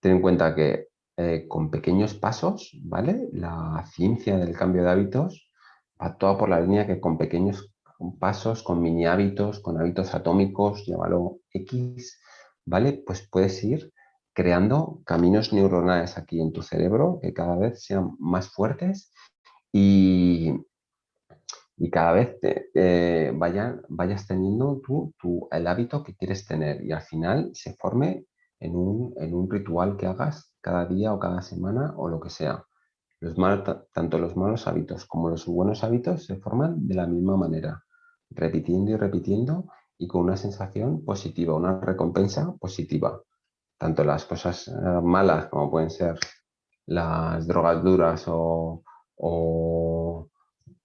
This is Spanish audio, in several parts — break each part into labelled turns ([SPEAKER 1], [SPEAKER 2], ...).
[SPEAKER 1] ten en cuenta que eh, con pequeños pasos, ¿vale? La ciencia del cambio de hábitos va toda por la línea que con pequeños pasos, con mini hábitos, con hábitos atómicos, llámalo X, ¿vale? Pues puedes ir creando caminos neuronales aquí en tu cerebro que cada vez sean más fuertes y, y cada vez te, vayas teniendo tú, el hábito que quieres tener y al final se forme en un, en un, ritual que hagas cada día o cada semana o lo que sea. Los tanto los malos hábitos como los buenos hábitos se forman de la misma manera, repitiendo y repitiendo y con una sensación positiva, una recompensa positiva. Tanto las cosas eh, malas como pueden ser las drogas duras o, o,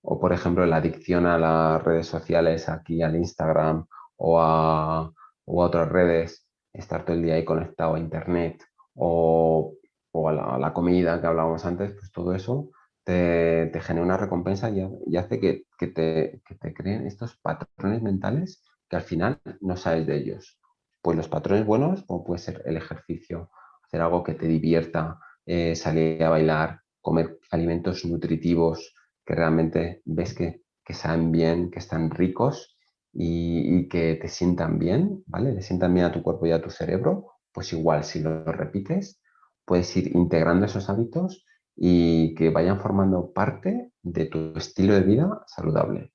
[SPEAKER 1] por ejemplo la adicción a las redes sociales, aquí al Instagram o a, o a otras redes, estar todo el día ahí conectado a internet o, o a, la, comida que hablábamos antes, pues todo eso te, te genera una recompensa y, hace que, que, te, que te creen estos patrones mentales que al final no sabes de ellos. Pues los patrones buenos, como puede ser el ejercicio, hacer algo que te divierta, eh, salir a bailar, comer alimentos nutritivos que realmente ves que, que saben bien, que están ricos y, que te sientan bien, ¿vale? Le sientan bien a tu cuerpo y a tu cerebro, pues igual si lo repites, puedes ir integrando esos hábitos y que vayan formando parte de tu estilo de vida saludable.